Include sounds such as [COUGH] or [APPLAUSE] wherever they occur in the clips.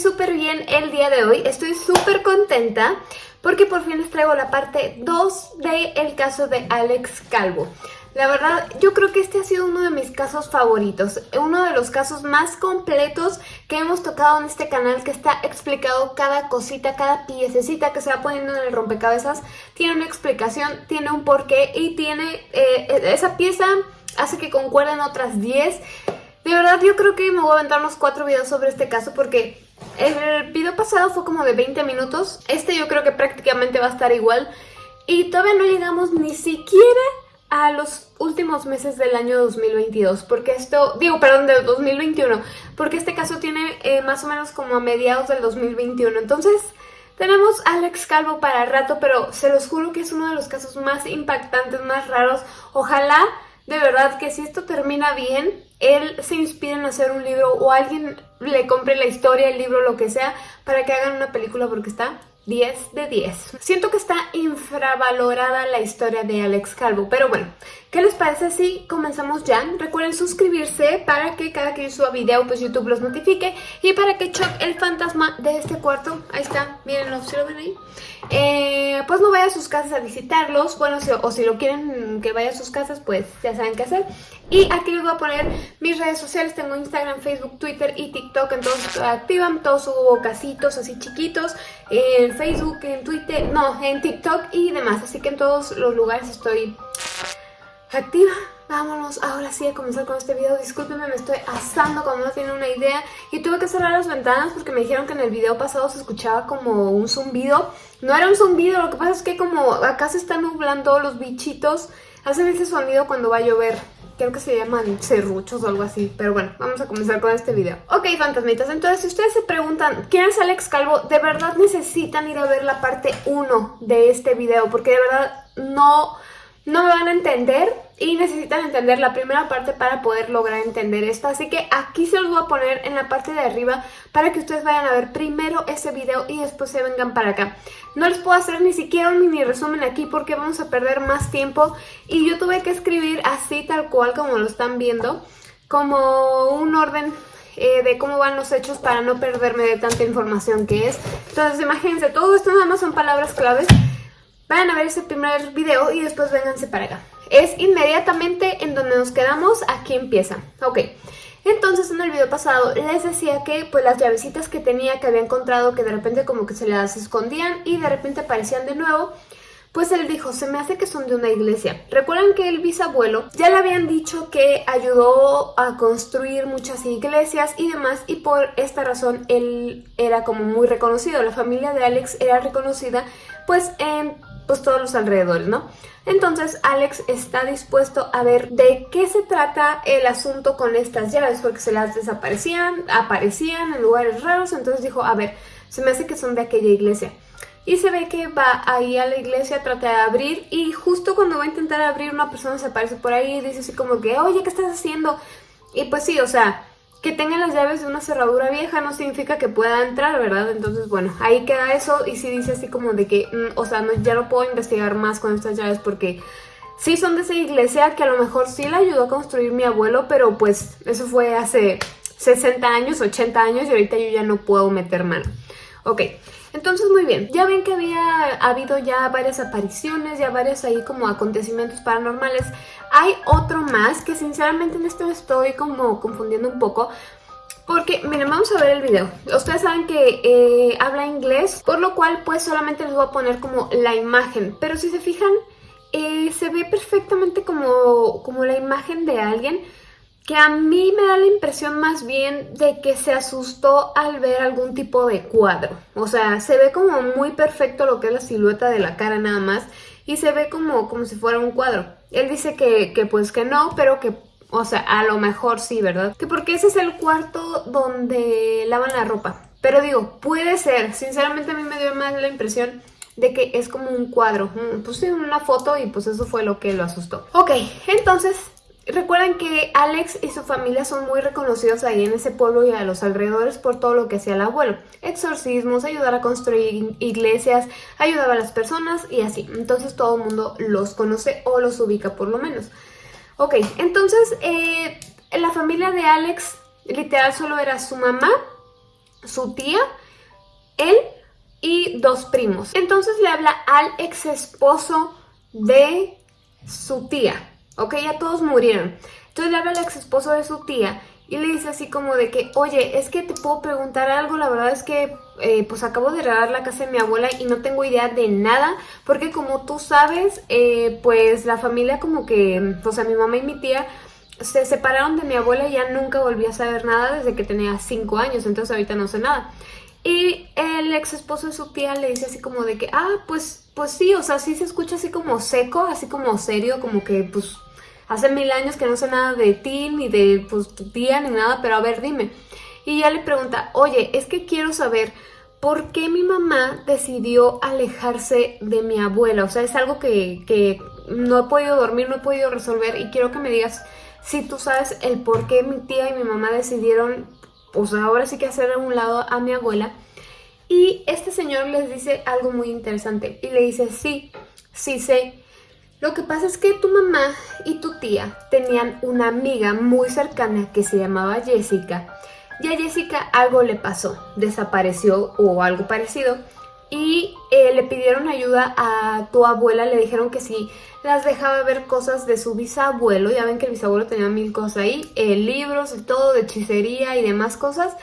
Súper bien el día de hoy. Estoy súper contenta porque por fin les traigo la parte 2 del caso de Alex Calvo. La verdad, yo creo que este ha sido uno de mis casos favoritos, uno de los casos más completos que hemos tocado en este canal, que está explicado cada cosita, cada piececita que se va poniendo en el rompecabezas, tiene una explicación, tiene un porqué y tiene, eh, esa pieza hace que concuerden otras 10. De verdad, yo creo que me voy a aventar unos 4 videos sobre este caso porque el video pasado fue como de 20 minutos, este yo creo que prácticamente va a estar igual. Y todavía no llegamos ni siquiera a los últimos meses del año 2022, porque esto, digo, perdón, del 2021, porque este caso tiene eh, más o menos como a mediados del 2021, entonces tenemos Alex Calvo para rato, pero se los juro que es uno de los casos más impactantes, más raros, ojalá de verdad que si esto termina bien, él se inspire en hacer un libro o alguien le compre la historia, el libro, lo que sea, para que hagan una película porque está 10 de 10. Siento que está infravalorada la historia de Alex Calvo, pero bueno, ¿qué les parece si comenzamos ya? Recuerden suscribirse para que cada que yo suba video pues YouTube los notifique y para que Chuck, el fantasma de este cuarto, ahí está, mírenlo, ¿sí lo ven ahí? Eh, pues no vaya a sus casas a visitarlos, bueno, o si lo quieren que vaya a sus casas, pues ya saben qué hacer. Y aquí les voy a poner mis redes sociales, tengo Instagram, Facebook, Twitter y TikTok, entonces activan, todos subo casitos así chiquitos, en Facebook, en Twitter, no, en TikTok y demás, así que en todos los lugares estoy activa. Vámonos ahora sí a comenzar con este video. Discúlpenme, me estoy asando cuando no tiene una idea. Y tuve que cerrar las ventanas porque me dijeron que en el video pasado se escuchaba como un zumbido. No era un zumbido, lo que pasa es que como acá se están nublando los bichitos, hacen ese sonido cuando va a llover. Creo que se llaman serruchos o algo así. Pero bueno, vamos a comenzar con este video. Ok, fantasmitas, entonces si ustedes se preguntan ¿Quién es Alex Calvo? De verdad necesitan ir a ver la parte 1 de este video porque de verdad no no me van a entender y necesitan entender la primera parte para poder lograr entender esto. Así que aquí se los voy a poner en la parte de arriba para que ustedes vayan a ver primero ese video y después se vengan para acá. No les puedo hacer ni siquiera un mini resumen aquí porque vamos a perder más tiempo y yo tuve que escribir así tal cual como lo están viendo, como un orden eh, de cómo van los hechos para no perderme de tanta información que es. Entonces imagínense, todo esto nada más son palabras claves Vayan a ver ese primer video y después vénganse para acá. Es inmediatamente en donde nos quedamos, aquí empieza. Ok, entonces en el video pasado les decía que pues las llavecitas que tenía que había encontrado que de repente como que se las escondían y de repente aparecían de nuevo pues él dijo, se me hace que son de una iglesia. Recuerdan que el bisabuelo ya le habían dicho que ayudó a construir muchas iglesias y demás y por esta razón él era como muy reconocido. La familia de Alex era reconocida pues en pues todos los alrededores, ¿no? Entonces Alex está dispuesto a ver de qué se trata el asunto con estas llaves, porque se las desaparecían, aparecían en lugares raros, entonces dijo, a ver, se me hace que son de aquella iglesia. Y se ve que va ahí a la iglesia, trata de abrir y justo cuando va a intentar abrir una persona se aparece por ahí y dice así como que, oye, ¿qué estás haciendo? Y pues sí, o sea, que tenga las llaves de una cerradura vieja no significa que pueda entrar, ¿verdad? Entonces, bueno, ahí queda eso y si dice así como de que, mm, o sea, no, ya no puedo investigar más con estas llaves porque sí son de esa iglesia que a lo mejor sí la ayudó a construir mi abuelo, pero pues eso fue hace 60 años, 80 años y ahorita yo ya no puedo meter mano. Ok, entonces muy bien, ya ven que había habido ya varias apariciones, ya varios ahí como acontecimientos paranormales. Hay otro más que sinceramente en esto estoy como confundiendo un poco. Porque, miren, vamos a ver el video. Ustedes saben que eh, habla inglés, por lo cual pues solamente les voy a poner como la imagen. Pero si se fijan, eh, se ve perfectamente como, como la imagen de alguien que a mí me da la impresión más bien de que se asustó al ver algún tipo de cuadro. O sea, se ve como muy perfecto lo que es la silueta de la cara nada más y se ve como, como si fuera un cuadro. Él dice que, que pues que no, pero que, o sea, a lo mejor sí, ¿verdad? Que porque ese es el cuarto donde lavan la ropa. Pero digo, puede ser, sinceramente a mí me dio más la impresión de que es como un cuadro. Mm, sí, una foto y pues eso fue lo que lo asustó. Ok, entonces Recuerden que Alex y su familia son muy reconocidos ahí en ese pueblo y a los alrededores por todo lo que hacía el abuelo. Exorcismos, ayudar a construir iglesias, ayudaba a las personas y así. Entonces todo el mundo los conoce o los ubica por lo menos. Ok, entonces eh, la familia de Alex literal solo era su mamá, su tía, él y dos primos. Entonces le habla al ex esposo de su tía, ¿ok? Ya todos murieron. Entonces le habla al ex esposo de su tía y le dice así como de que, oye, es que te puedo preguntar algo, la verdad es que eh, pues acabo de regar la casa de mi abuela y no tengo idea de nada, porque como tú sabes, eh, pues la familia como que, o sea, mi mamá y mi tía se separaron de mi abuela y ya nunca volví a saber nada desde que tenía 5 años, entonces ahorita no sé nada. Y el ex esposo de su tía le dice así como de que, ah, pues, pues sí, o sea, sí se escucha así como seco, así como serio, como que pues hace mil años que no sé nada de ti, ni de pues tu tía, ni nada, pero a ver, dime. Y ella le pregunta, oye, es que quiero saber por qué mi mamá decidió alejarse de mi abuela. O sea, es algo que, que no he podido dormir, no he podido resolver y quiero que me digas si tú sabes el por qué mi tía y mi mamá decidieron, pues ahora sí que hacer a un lado a mi abuela. Y este señor les dice algo muy interesante y le dice, sí, sí sé. Lo que pasa es que tu mamá y tu tía tenían una amiga muy cercana que se llamaba Jessica. Y a Jessica algo le pasó, desapareció o algo parecido y eh, le pidieron ayuda a tu abuela, le dijeron que si las dejaba ver cosas de su bisabuelo, ya ven que el bisabuelo tenía mil cosas ahí, eh, libros y todo, de hechicería y demás cosas.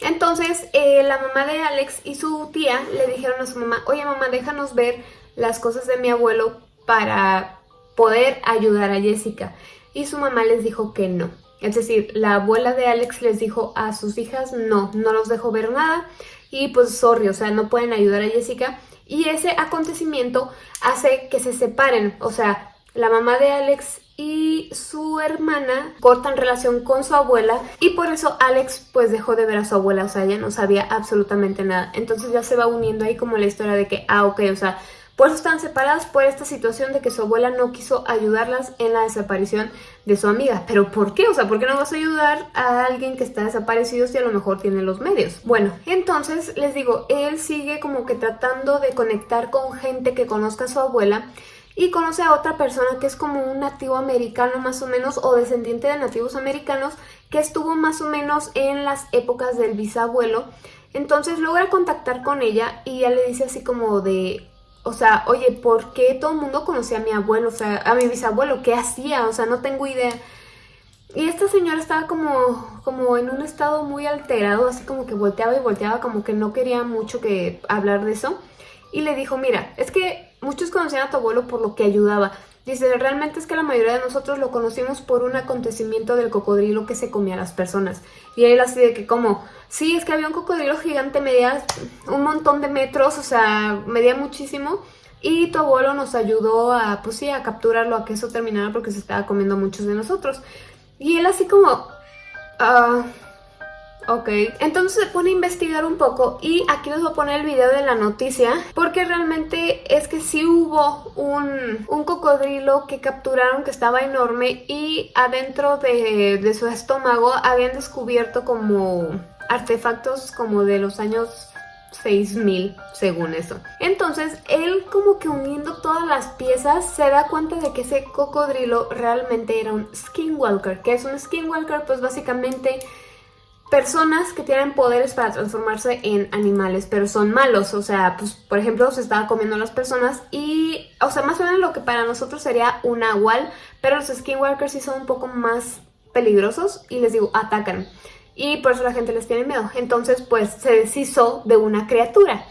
Entonces eh, la mamá de Alex y su tía le dijeron a su mamá, oye mamá, déjanos ver las cosas de mi abuelo para poder ayudar a Jessica. Y su mamá les dijo que no. Es decir, la abuela de Alex les dijo a sus hijas, no, no los dejo ver nada y pues sorry, o sea, no pueden ayudar a Jessica. Y ese acontecimiento hace que se separen, o sea, la mamá de Alex y su hermana cortan relación con su abuela y por eso Alex pues dejó de ver a su abuela, o sea, ella no sabía absolutamente nada. Entonces ya se va uniendo ahí como la historia de que, ah, ok, o sea, por eso están separadas por esta situación de que su abuela no quiso ayudarlas en la desaparición de su amiga. ¿Pero por qué? O sea, ¿por qué no vas a ayudar a alguien que está desaparecido si a lo mejor tiene los medios? Bueno, entonces les digo, él sigue como que tratando de conectar con gente que conozca a su abuela y conoce a otra persona que es como un nativo americano más o menos o descendiente de nativos americanos que estuvo más o menos en las épocas del bisabuelo. Entonces logra contactar con ella y ya le dice así como de, o sea, oye, ¿por qué todo el mundo conocía a mi abuelo? O sea, a mi bisabuelo, ¿qué hacía? O sea, no tengo idea. Y esta señora estaba como, como en un estado muy alterado, así como que volteaba y volteaba, como que no quería mucho que hablar de eso. Y le dijo, mira, es que muchos conocían a tu abuelo por lo que ayudaba. Dice, realmente es que la mayoría de nosotros lo conocimos por un acontecimiento del cocodrilo que se comía a las personas. Y él así de que como, sí, es que había un cocodrilo gigante, medía un montón de metros, o sea, medía muchísimo. Y tu abuelo nos ayudó a, pues sí, a capturarlo, a que eso terminara porque se estaba comiendo muchos de nosotros. Y él así como, ah, Ok, entonces se pone a investigar un poco y aquí les voy a poner el video de la noticia porque realmente es que sí hubo un, un cocodrilo que capturaron que estaba enorme y adentro de, de su estómago habían descubierto como artefactos como de los años 6000 según eso. Entonces él como que uniendo todas las piezas se da cuenta de que ese cocodrilo realmente era un skinwalker. que es un skinwalker? Pues básicamente personas que tienen poderes para transformarse en animales, pero son malos, o sea, pues por ejemplo se estaba comiendo a las personas y, o sea, más o menos lo que para nosotros sería un nahual, pero los skinwalkers sí son un poco más peligrosos y les digo, atacan. Y por eso la gente les tiene miedo. Entonces, pues se deshizo de una criatura.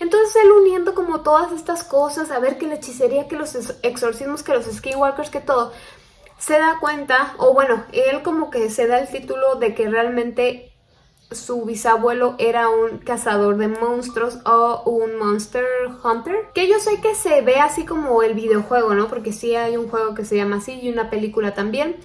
Entonces él uniendo como todas estas cosas, a ver que la hechicería, que los exorcismos, que los skinwalkers, que todo, se da cuenta, o bueno, él como que se da el título de que realmente su bisabuelo era un cazador de monstruos o un monster hunter. Que yo sé que se ve así como el videojuego, ¿no? Porque sí hay un juego que se llama así y una película también.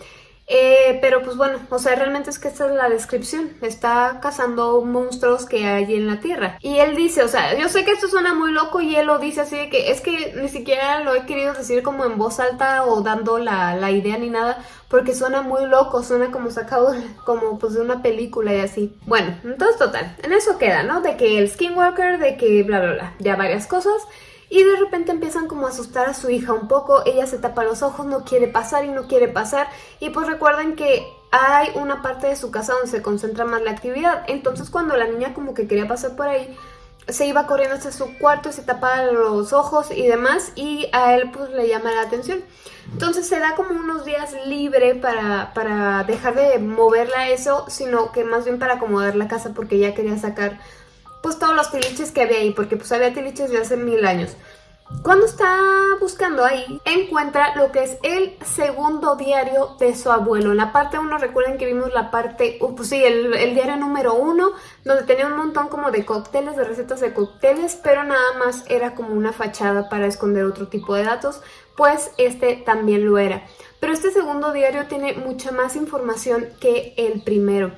Eh, pero pues bueno, o sea, realmente es que esta es la descripción. Está cazando monstruos que hay en la Tierra. Y él dice, o sea, yo sé que esto suena muy loco y él lo dice así de que es que ni siquiera lo he querido decir como en voz alta o dando la, la idea ni nada. Porque suena muy loco, suena como sacado [LAUGHS] como pues de una película y así. Bueno, entonces total, en eso queda, ¿no? De que el Skinwalker, de que bla bla bla, ya varias cosas. Y de repente empiezan como a asustar a su hija un poco, ella se tapa los ojos, no quiere pasar y no quiere pasar. Y pues recuerden que hay una parte de su casa donde se concentra más la actividad, entonces cuando la niña como que quería pasar por ahí, se iba corriendo hacia su cuarto se tapaba los ojos y demás y a él pues le llama la atención. Entonces se da como unos días libre para, para dejar de moverla eso, sino que más bien para acomodar la casa porque ya quería sacar pues todos los tiliches que había ahí, porque pues había tiliches de hace mil años. Cuando está buscando ahí, encuentra lo que es el segundo diario de su abuelo. En la parte 1, recuerden que vimos la parte, uh, pues sí, el, el diario número 1, donde tenía un montón como de cócteles, de recetas de cócteles, pero nada más era como una fachada para esconder otro tipo de datos, pues este también lo era. Pero este segundo diario tiene mucha más información que el primero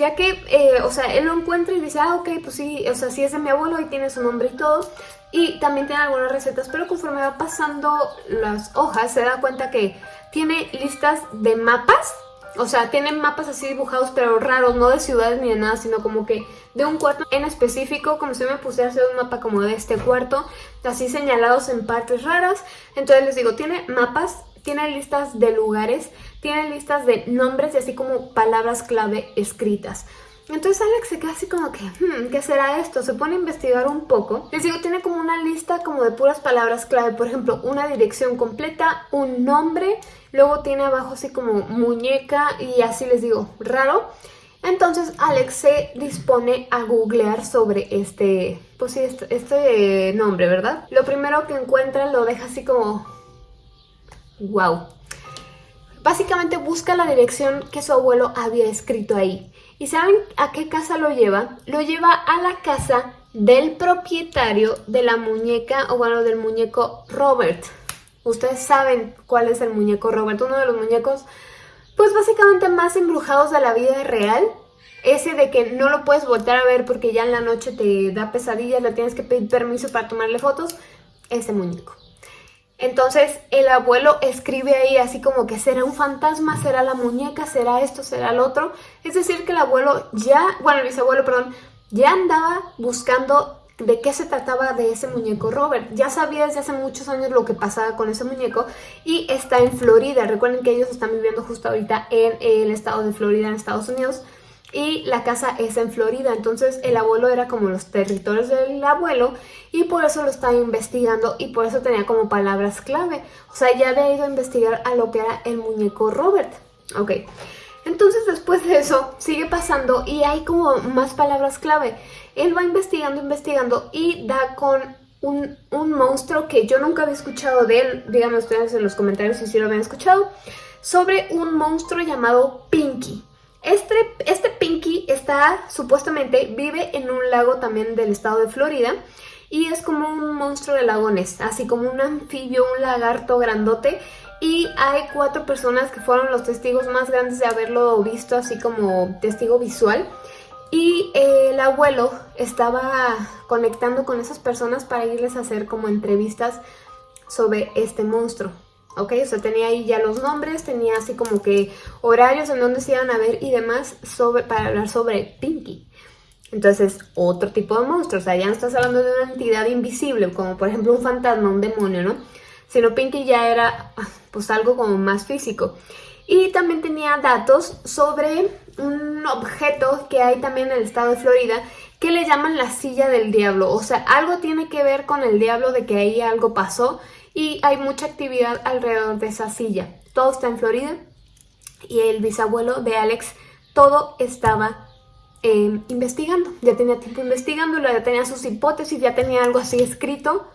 ya que, eh, o sea, él lo encuentra y dice, ah, ok, pues sí, o sea, sí es de mi abuelo y tiene su nombre y todo, y también tiene algunas recetas, pero conforme va pasando las hojas se da cuenta que tiene listas de mapas, o sea, tiene mapas así dibujados pero raros, no de ciudades ni de nada, sino como que de un cuarto en específico, como si me pusiera a hacer un mapa como de este cuarto, así señalados en partes raras, entonces les digo, tiene mapas tiene listas de lugares, tiene listas de nombres y así como palabras clave escritas. Entonces Alex se queda así como que, hmm, ¿qué será esto? Se pone a investigar un poco. Les digo, tiene como una lista como de puras palabras clave. Por ejemplo, una dirección completa, un nombre, luego tiene abajo así como muñeca y así les digo, raro. Entonces Alex se dispone a googlear sobre este, pues sí, este, este nombre, ¿verdad? Lo primero que encuentra lo deja así como wow. Básicamente busca la dirección que su abuelo había escrito ahí. ¿Y saben a qué casa lo lleva? Lo lleva a la casa del propietario de la muñeca, o bueno, del muñeco Robert. Ustedes saben cuál es el muñeco Robert, uno de los muñecos, pues básicamente más embrujados de la vida real. Ese de que no lo puedes volver a ver porque ya en la noche te da pesadillas, le tienes que pedir permiso para tomarle fotos. Ese muñeco. Entonces el abuelo escribe ahí así como que será un fantasma, será la muñeca, será esto, será el otro. Es decir que el abuelo ya, bueno el bisabuelo, perdón, ya andaba buscando de qué se trataba de ese muñeco Robert. Ya sabía desde hace muchos años lo que pasaba con ese muñeco y está en Florida. Recuerden que ellos están viviendo justo ahorita en el estado de Florida, en Estados Unidos y la casa es en Florida, entonces el abuelo era como los territorios del abuelo y por eso lo estaba investigando y por eso tenía como palabras clave. O sea, ya había ido a investigar a lo que era el muñeco Robert. Ok, entonces después de eso sigue pasando y hay como más palabras clave. Él va investigando, investigando y da con un, un monstruo que yo nunca había escuchado de él. Díganme ustedes en los comentarios si sí lo habían escuchado. Sobre un monstruo llamado Pinky. Este, este Pinky está, supuestamente, vive en un lago también del estado de Florida y es como un monstruo de lagones, así como un anfibio, un lagarto grandote y hay cuatro personas que fueron los testigos más grandes de haberlo visto así como testigo visual y el abuelo estaba conectando con esas personas para irles a hacer como entrevistas sobre este monstruo. ¿Ok? O sea, tenía ahí ya los nombres, tenía así como que horarios en donde se iban a ver y demás sobre, para hablar sobre Pinky. Entonces, otro tipo de monstruo, o sea, ya no estás hablando de una entidad invisible, como por ejemplo un fantasma, un demonio, ¿no? Sino Pinky ya era, pues, algo como más físico. Y también tenía datos sobre un objeto que hay también en el estado de Florida que le llaman la silla del diablo. O sea, algo tiene que ver con el diablo de que ahí algo pasó y hay mucha actividad alrededor de esa silla. Todo está en Florida y el bisabuelo de Alex todo estaba em, investigando. Ya tenía tiempo investigando, ya tenía sus hipótesis, ya tenía algo así escrito.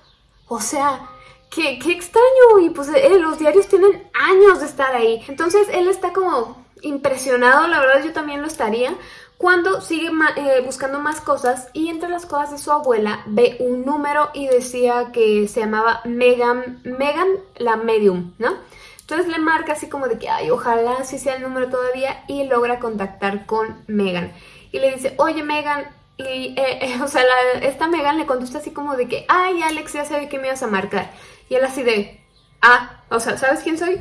O sea, qué, qué extraño. Y pues eh, los diarios tienen años de estar ahí. Entonces él está como impresionado, la verdad yo también lo estaría, cuando sigue eh, buscando más cosas y entre las cosas de su abuela ve un número y decía que se llamaba Megan, Megan la medium, ¿no? Entonces le marca así como de que, ay, ojalá si sea el número todavía y logra contactar con Megan. Y le dice, oye Megan, y eh, eh, [LAUGHS] o sea, esta Megan le contesta así como de que, ay, Alex, ya sabe que me ibas a marcar. Y él así de, ah, o sea, ¿sabes quién soy?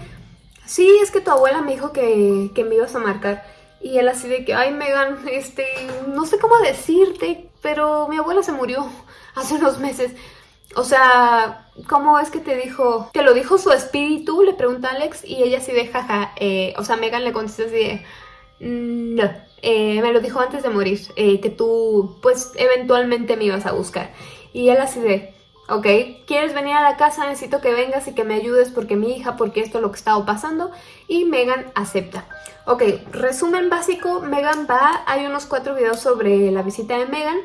Sí, es que tu abuela me dijo que, que me ibas a marcar. Y él así de que, ay Megan, este, no sé cómo decirte, pero mi abuela se murió [LAUGHS] hace unos meses. O sea, ¿cómo es que te dijo? ¿Te lo dijo su espíritu? Le pregunta Alex y ella así de jaja. Eh, o sea, Megan le contesta así de... Mm, no, eh, me lo dijo antes de morir, eh, que tú pues eventualmente me ibas a buscar. Y él así de, ok, ¿quieres venir a la casa? Necesito que vengas y que me ayudes porque mi hija, porque esto es lo que estaba pasando. Y Megan acepta. Ok, resumen básico, Megan va, hay unos cuatro videos sobre la visita de Megan,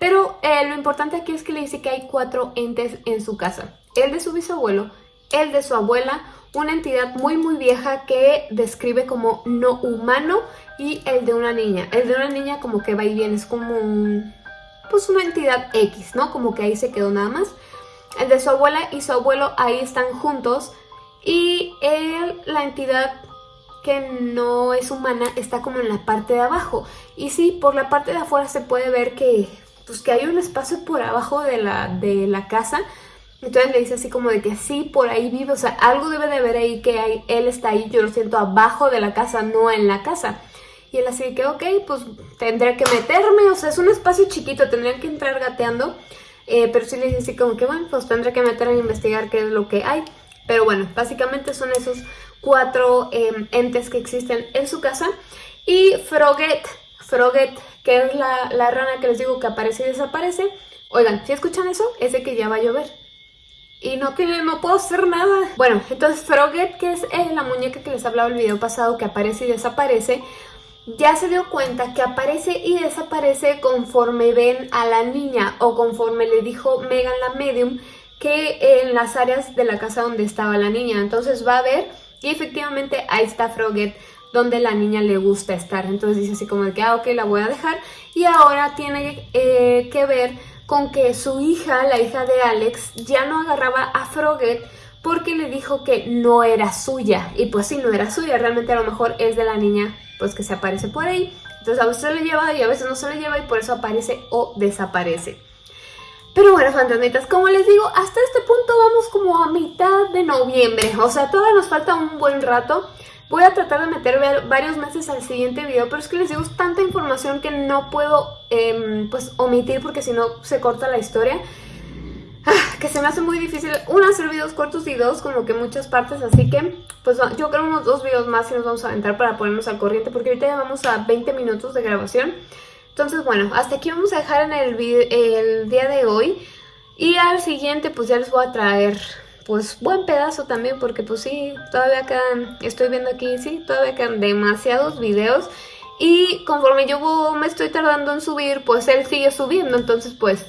pero eh, lo importante aquí es que le dice que hay cuatro entes en su casa. El de su bisabuelo, el de su abuela, una entidad muy muy vieja que describe como no humano y el de una niña. El de una niña como que va y viene, es como un, pues una entidad X, ¿no? Como que ahí se quedó nada más. El de su abuela y su abuelo ahí están juntos y él, la entidad que no es humana está como en la parte de abajo. Y sí, por la parte de afuera se puede ver que, pues, que hay un espacio por abajo de la, de la casa entonces le dice así como de que sí, por ahí vive, o sea, algo debe de haber ahí que hay, él está ahí, yo lo siento abajo de la casa, no en la casa. Y él así que, ok, pues tendré que meterme, o sea, es un espacio chiquito, tendrían que entrar gateando. Eh, pero sí le dice así como que, bueno, pues tendré que meterme a investigar qué es lo que hay. Pero bueno, básicamente son esos cuatro em, entes que existen en su casa. Y Froget, Froget, que es la, la rana que les digo que aparece y desaparece. Oigan, si escuchan eso, es de que ya va a llover y no que no puedo hacer nada. Bueno, entonces Froget, que es eh, la muñeca que les hablaba el video pasado que aparece y desaparece, ya se dio cuenta que aparece y desaparece conforme ven a la niña o conforme le dijo Megan la medium que en las áreas de la casa donde estaba la niña. Entonces va a ver y efectivamente ahí está Froget donde la niña le gusta estar. Entonces dice así como de que, ah, ok, la voy a dejar. Y ahora tiene eh, que ver con que su hija, la hija de Alex, ya no agarraba a Froget porque le dijo que no era suya. Y pues sí, no era suya, realmente a lo mejor es de la niña pues que se aparece por ahí. Entonces a veces se le lleva y a veces no se le lleva y por eso aparece o desaparece. Pero bueno, fantasmitas, como les digo, hasta este punto vamos como a mitad de noviembre. O sea, todavía nos falta un buen rato. Voy a tratar de meter varios meses al siguiente video, pero es que les digo, tanta información que no puedo em, pues omitir porque si no se corta la historia. Ah, que se me hace muy difícil, uno, hacer videos cortos y dos, como que muchas partes, así que pues yo creo unos dos videos más y nos vamos a aventar para ponernos al corriente porque ahorita ya vamos a 20 minutos de grabación. Entonces bueno, hasta aquí vamos a dejar en el, el día de hoy. Y al siguiente pues ya les voy a traer pues buen pedazo también porque pues sí, todavía quedan, estoy viendo aquí, sí, todavía quedan demasiados videos. Y conforme yo me estoy tardando en subir, pues él sigue subiendo, entonces pues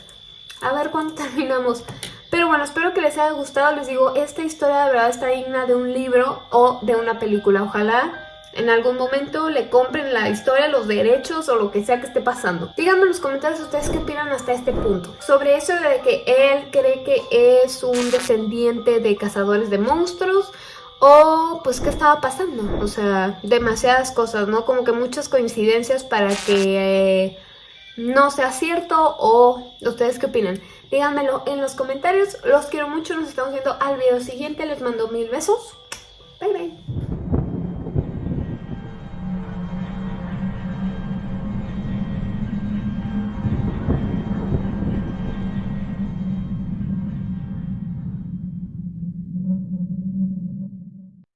a ver cuándo [LAUGHS] terminamos. Pero bueno, espero que les haya gustado, les digo, esta historia de verdad está digna de un libro o de una película, ojalá en algún momento le compren la historia, los derechos o lo que sea que esté pasando. Díganme en los comentarios ustedes qué opinan hasta este punto. Sobre eso de que él cree que es un descendiente de cazadores de monstruos o pues qué estaba pasando. O sea, demasiadas cosas, ¿no? Como que muchas coincidencias para que eh, no sea cierto o ustedes qué opinan. Díganmelo en los comentarios. Los quiero mucho. Nos estamos viendo al video siguiente. Les mando mil besos. Bye bye.